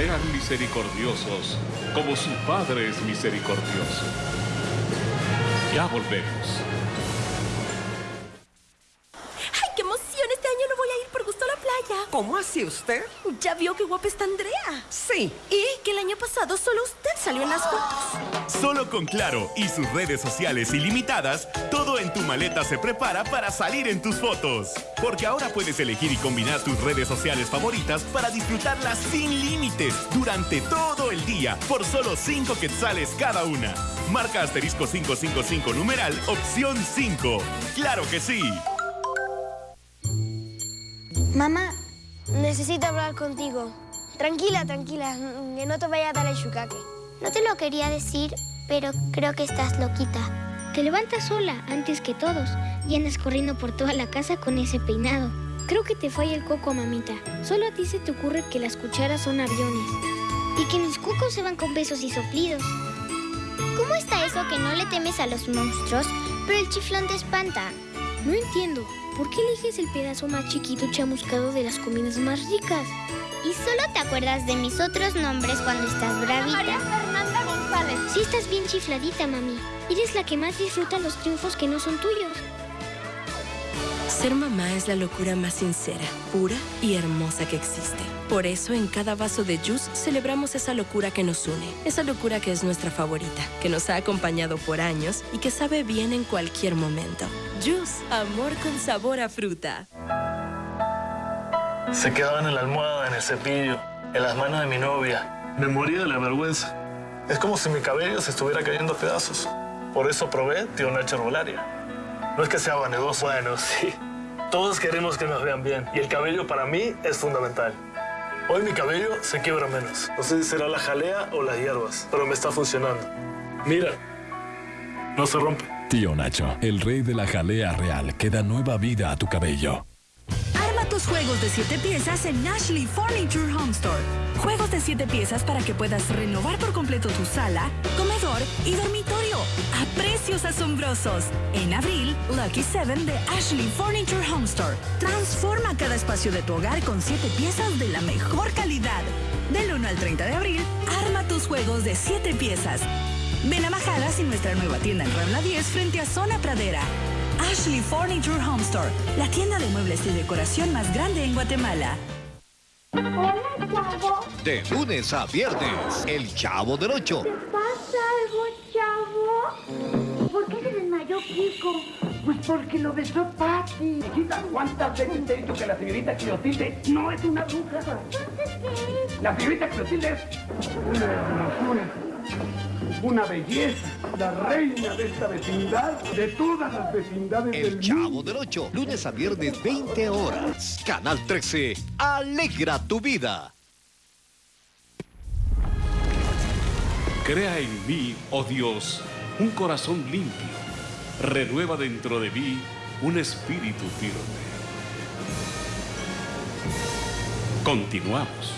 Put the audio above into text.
Sean misericordiosos como su Padre es misericordioso. Ya volvemos. ¡Ay, qué emoción! Este año no voy a ir por gusto a la playa. ¿Cómo así usted? Ya vio qué guapa está Andrea. Sí. Y que el año pasado solo usted salió en las fotos. Solo con Claro y sus redes sociales ilimitadas, todo en tu maleta se prepara para salir en tus fotos. Porque ahora puedes elegir y combinar tus redes sociales favoritas para disfrutarlas sin límites durante todo el día por solo 5 quetzales cada una. Marca asterisco 555 numeral opción 5. ¡Claro que sí! Mamá, necesito hablar contigo. Tranquila, tranquila, que no te vaya a dar el chucaque. No te lo quería decir, pero creo que estás loquita. Te levantas sola antes que todos y andas corriendo por toda la casa con ese peinado. Creo que te falla el coco, mamita. Solo a ti se te ocurre que las cucharas son aviones. Y que mis cucos se van con besos y soplidos. ¿Cómo está eso que no le temes a los monstruos, pero el chiflón te espanta? No entiendo. ¿Por qué eliges el pedazo más chiquito chamuscado de las comidas más ricas? ¿Y solo te acuerdas de mis otros nombres cuando estás bravita? María Fernanda González. Sí estás bien chifladita, mami. Eres la que más disfruta los triunfos que no son tuyos. Ser mamá es la locura más sincera, pura y hermosa que existe. Por eso en cada vaso de juice celebramos esa locura que nos une, esa locura que es nuestra favorita, que nos ha acompañado por años y que sabe bien en cualquier momento. Juice, amor con sabor a fruta. Se quedaban en la almohada, en el cepillo, en las manos de mi novia. Me moría de la vergüenza. Es como si mi cabello se estuviera cayendo a pedazos. Por eso probé Tío Nacho Herbolaria. No es que sea vanidoso, bueno, sí. Todos queremos que nos vean bien y el cabello para mí es fundamental. Hoy mi cabello se quiebra menos. No sé si será la jalea o las hierbas, pero me está funcionando. Mira, no se rompe. Tío Nacho, el rey de la jalea real, que da nueva vida a tu cabello. Juegos de 7 piezas en Ashley Furniture Home Store. Juegos de 7 piezas para que puedas renovar por completo tu sala, comedor y dormitorio a precios asombrosos. En abril, Lucky 7 de Ashley Furniture Home Store. Transforma cada espacio de tu hogar con 7 piezas de la mejor calidad. Del 1 al 30 de abril, arma tus juegos de 7 piezas. Ven a Majadas y nuestra nueva tienda en Rambla 10 frente a Zona Pradera. Ashley Furniture Home Store, la tienda de muebles y decoración más grande en Guatemala. Hola, chavo. De lunes a viernes, el Chavo del Ocho. ¿Te pasa algo, chavo? ¿Por qué se desmayó Kiko? Pues porque lo besó Pati. Chiquita, ¿cuántas veces te he dicho que la señorita Clotilde no es una bruja? Entonces, ¿qué es? La señorita Clotilde es una belleza, la reina de esta vecindad, de todas las vecindades El del Chavo mundo. del Ocho, lunes a viernes, 20 horas. Canal 13, alegra tu vida. Crea en mí, oh Dios, un corazón limpio. Renueva dentro de mí un espíritu firme. Continuamos.